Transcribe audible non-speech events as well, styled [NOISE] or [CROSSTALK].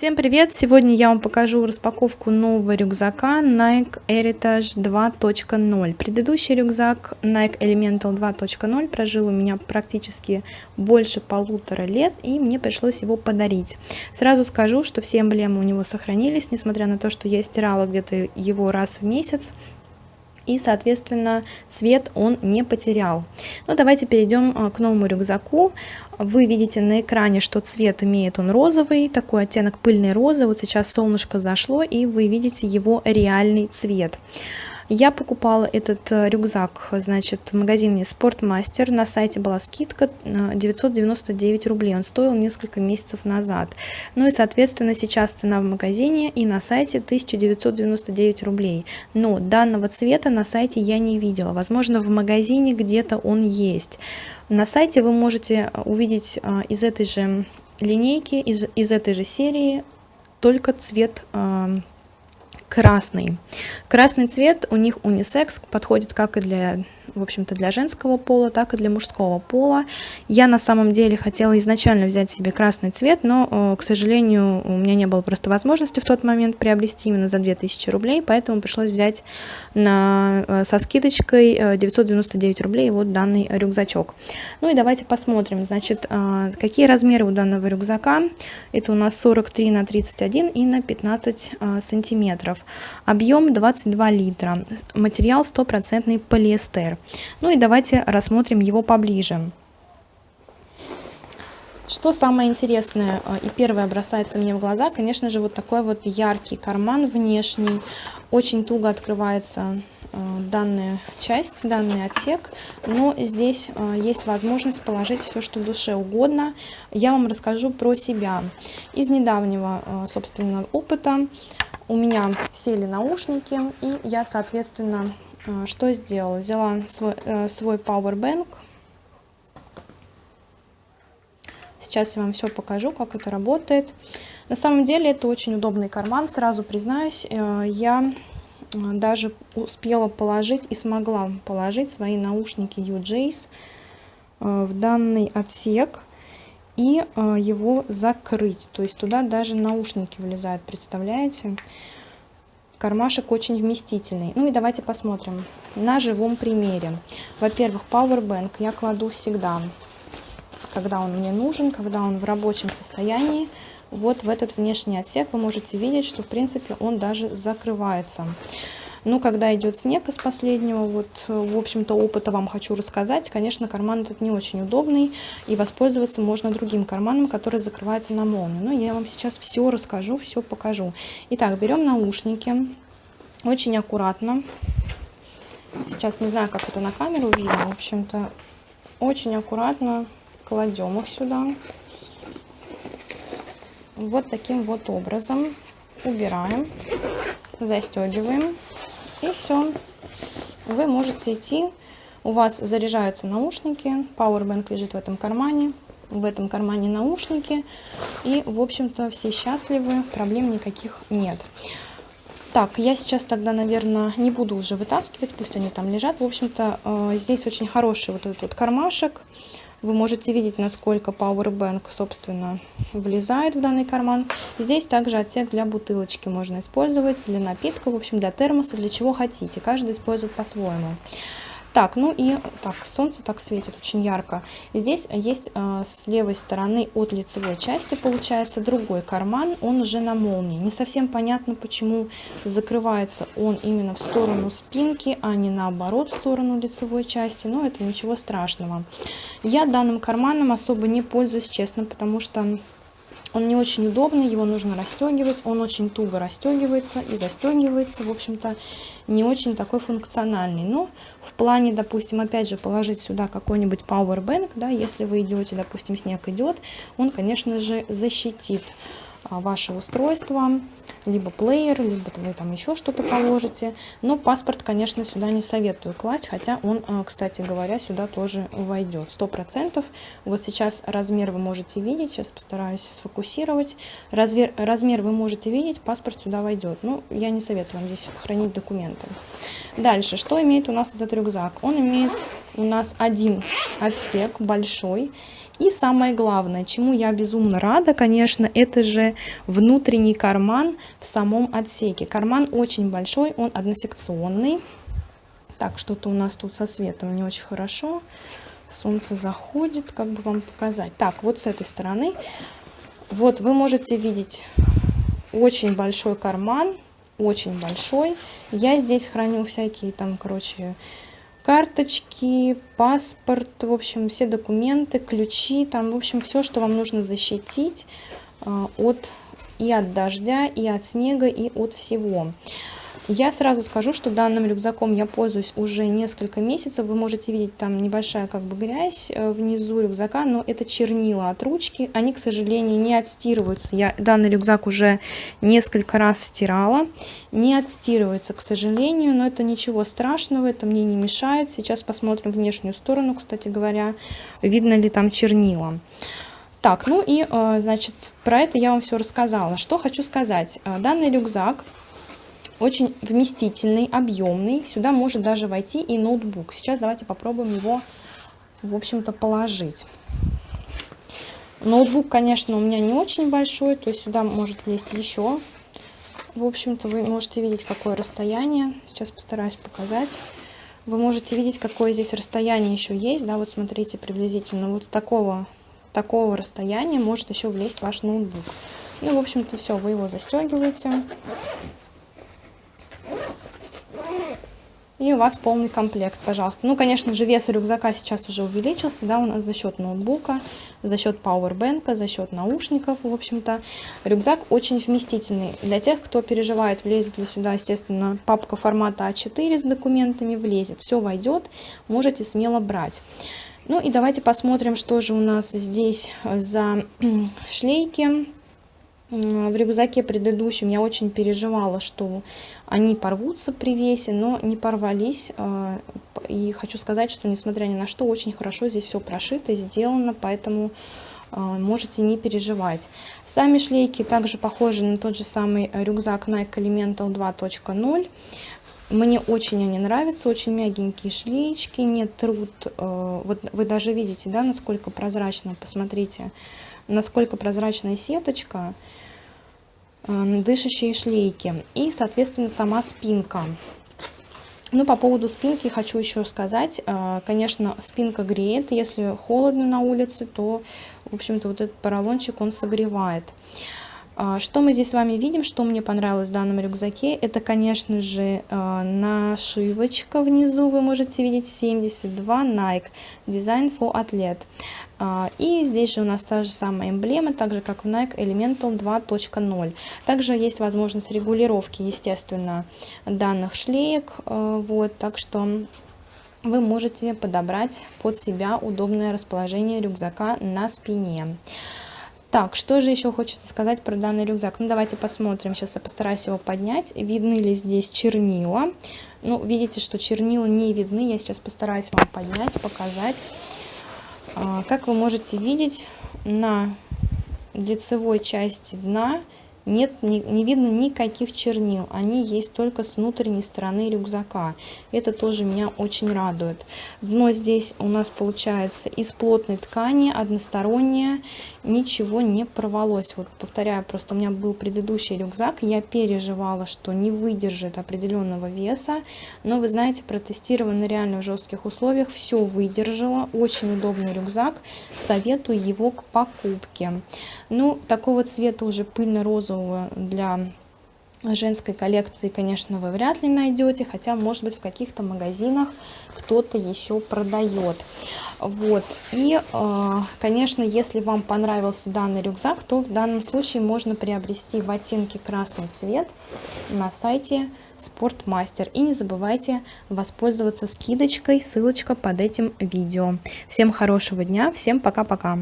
Всем привет! Сегодня я вам покажу распаковку нового рюкзака Nike Heritage 2.0. Предыдущий рюкзак Nike Elemental 2.0 прожил у меня практически больше полутора лет и мне пришлось его подарить. Сразу скажу, что все эмблемы у него сохранились, несмотря на то, что я стирала где-то его раз в месяц и, соответственно, цвет он не потерял. Ну, давайте перейдем а, к новому рюкзаку. Вы видите на экране, что цвет имеет он розовый, такой оттенок пыльной розы. Вот сейчас солнышко зашло, и вы видите его реальный цвет. Я покупала этот э, рюкзак, значит, в магазине Спортмастер. На сайте была скидка 999 э, рублей. Он стоил несколько месяцев назад. Ну и, соответственно, сейчас цена в магазине и на сайте 1999 рублей. Но данного цвета на сайте я не видела. Возможно, в магазине где-то он есть. На сайте вы можете э, увидеть из этой же линейки, из, из этой же серии только цвет красный. Красный цвет у них унисекс, подходит как и для в общем-то, для женского пола, так и для мужского пола. Я на самом деле хотела изначально взять себе красный цвет, но, э, к сожалению, у меня не было просто возможности в тот момент приобрести именно за 2000 рублей, поэтому пришлось взять на, э, со скидочкой 999 э, рублей вот данный рюкзачок. Ну и давайте посмотрим, значит, какие размеры у данного рюкзака. Это у нас 43 на 31 и на 15 сантиметров. Объем 22 литра. Материал стопроцентный полиэстер. Ну и давайте рассмотрим его поближе. Что самое интересное э, и первое бросается мне в глаза, конечно же, вот такой вот яркий карман внешний. Очень туго открывается э, данная часть, данный отсек, но здесь э, есть возможность положить все, что душе угодно. Я вам расскажу про себя. Из недавнего, собственно, опыта у меня сели наушники, и я, соответственно, а, что сделала? Взяла свой, э, свой Powerbank. Сейчас я вам все покажу, как это работает. На самом деле это очень удобный карман, сразу признаюсь. Э, я э, даже успела положить и смогла положить свои наушники UJs в данный отсек и его закрыть. То есть туда даже наушники влезают, представляете? Кармашек очень вместительный. Ну и давайте посмотрим на живом примере. Во-первых, Powerbank я кладу всегда, когда он мне нужен, когда он в рабочем состоянии. Вот в этот внешний отсек вы можете видеть, что в принципе он даже закрывается. Но ну, когда идет снег из последнего, вот, в общем-то, опыта вам хочу рассказать. Конечно, карман этот не очень удобный, и воспользоваться можно другим карманом, который закрывается на молнию. Но я вам сейчас все расскажу, все покажу. Итак, берем наушники, очень аккуратно. Сейчас не знаю, как это на камеру видно, в общем-то, очень аккуратно кладем их сюда. Вот таким вот образом убираем, застегиваем. И все. Вы можете идти. У вас заряжаются наушники. Powerbank лежит в этом кармане. В этом кармане наушники. И, в общем-то, все счастливы. Проблем никаких нет. Так, я сейчас тогда, наверное, не буду уже вытаскивать. Пусть они там лежат. В общем-то, э, здесь очень хороший вот этот вот кармашек. Вы можете видеть, насколько Powerbank, собственно, влезает в данный карман. Здесь также отсек для бутылочки можно использовать, для напитка, в общем, для термоса, для чего хотите. Каждый использует по-своему. Так, ну и так, солнце так светит очень ярко. Здесь есть э, с левой стороны от лицевой части получается другой карман, он уже на молнии. Не совсем понятно, почему закрывается он именно в сторону спинки, а не наоборот в сторону лицевой части, но это ничего страшного. Я данным карманом особо не пользуюсь, честно, потому что он не очень удобный, его нужно расстегивать, он очень туго расстегивается и застегивается, в общем-то, не очень такой функциональный. Но в плане, допустим, опять же, положить сюда какой-нибудь powerbank, да, если вы идете, допустим, снег идет, он, конечно же, защитит ваше устройство либо плеер, либо вы там еще что-то положите. Но паспорт, конечно, сюда не советую класть, хотя он, э, кстати говоря, сюда тоже войдет. Сто процентов. Вот сейчас размер вы можете видеть, сейчас постараюсь сфокусировать. Размер, размер вы можете видеть, паспорт сюда войдет. Ну, я не советую вам здесь хранить документы. Дальше, что имеет у нас этот рюкзак? Он имеет у нас один отсек большой. И самое главное, чему я безумно рада, конечно, это же внутренний карман в самом отсеке. Карман очень большой, он односекционный. Так, что-то у нас тут со светом не очень хорошо. Солнце заходит, как бы вам показать. Так, вот с этой стороны. Вот вы можете видеть очень большой карман, очень большой. Я здесь храню всякие там, короче, карточки, паспорт, в общем, все документы, ключи, там, в общем, все, что вам нужно защитить э, от и от дождя, и от снега, и от всего. Я сразу скажу, что данным рюкзаком я пользуюсь уже несколько месяцев. Вы можете видеть там небольшая как бы грязь э, внизу рюкзака, но это чернила от ручки. Они, к сожалению, не отстирываются. Я данный рюкзак уже несколько раз стирала. Не отстирывается, к сожалению, но это ничего страшного, это мне не мешает. Сейчас посмотрим внешнюю сторону, кстати говоря, видно ли там чернила. Так, ну и, э, значит, про это я вам все рассказала. Что хочу сказать. Э, данный рюкзак очень вместительный, объемный. Сюда может даже войти и ноутбук. Сейчас давайте попробуем его, в общем-то, положить. Ноутбук, конечно, у меня не очень большой, то есть сюда может влезть еще. В общем-то, вы можете видеть, какое расстояние. Сейчас постараюсь показать. Вы можете видеть, какое здесь расстояние еще есть. Да, вот смотрите, приблизительно вот такого, такого расстояния может еще влезть ваш ноутбук. Ну, в общем-то, все, вы его застегиваете. И у вас полный комплект, пожалуйста. Ну, конечно же, вес рюкзака сейчас уже увеличился, да, у нас за счет ноутбука, за счет пауэрбэнка, за счет наушников, в общем-то. Рюкзак очень вместительный. Для тех, кто переживает, влезет ли сюда, естественно, папка формата А4 с документами, влезет. Все войдет, можете смело брать. Ну и давайте посмотрим, что же у нас здесь за [CLEARS THROAT] шлейки в рюкзаке предыдущем я очень переживала, что они порвутся при весе, но не порвались. А, и хочу сказать, что несмотря ни на что, очень хорошо здесь все прошито, сделано, поэтому а, можете не переживать. Сами шлейки также похожи на тот же самый рюкзак Nike Elemental 2.0. Мне очень они нравятся, очень мягенькие шлеечки, не трут. А, вот вы даже видите, да, насколько прозрачно, посмотрите, насколько прозрачная сеточка. Дышащие шлейки и, соответственно, сама спинка. Ну, по поводу спинки хочу еще сказать. Э, конечно, спинка греет. Если холодно на улице, то, в общем-то, вот этот поролончик, он согревает. А, что мы здесь с вами видим, что мне понравилось в данном рюкзаке, это, конечно же, а, нашивочка внизу, вы можете видеть 72 Nike Design for Athlete. А, и здесь же у нас та же самая эмблема, так же как в Nike Elemental 2.0. Также есть возможность регулировки, естественно, данных шлеек, вот, так что вы можете подобрать под себя удобное расположение рюкзака на спине. Так, что же еще хочется сказать про данный рюкзак? Ну, давайте посмотрим. Сейчас я постараюсь его поднять. Видны ли здесь чернила? Ну, видите, что чернила не видны. Я сейчас постараюсь вам поднять, показать. А, как вы можете видеть, на лицевой части дна нет, не, не видно никаких чернил, они есть только с внутренней стороны рюкзака. Это тоже меня очень радует. Дно здесь у нас получается из плотной ткани, одностороннее, ничего не порвалось. Вот повторяю, просто у меня был предыдущий рюкзак, я переживала, что не выдержит определенного веса, но вы знаете, протестировано реально в жестких условиях, все выдержало, очень удобный рюкзак, советую его к покупке. Ну, такого цвета уже пыльно-розового для женской коллекции, конечно, вы вряд ли найдете, хотя, может быть, в каких-то магазинах кто-то еще продает. Вот. И, э, конечно, если вам понравился данный рюкзак, то в данном случае можно приобрести в оттенке красный цвет на сайте Спортмастер. И не забывайте воспользоваться скидочкой, ссылочка под этим видео. Всем хорошего дня, всем пока-пока.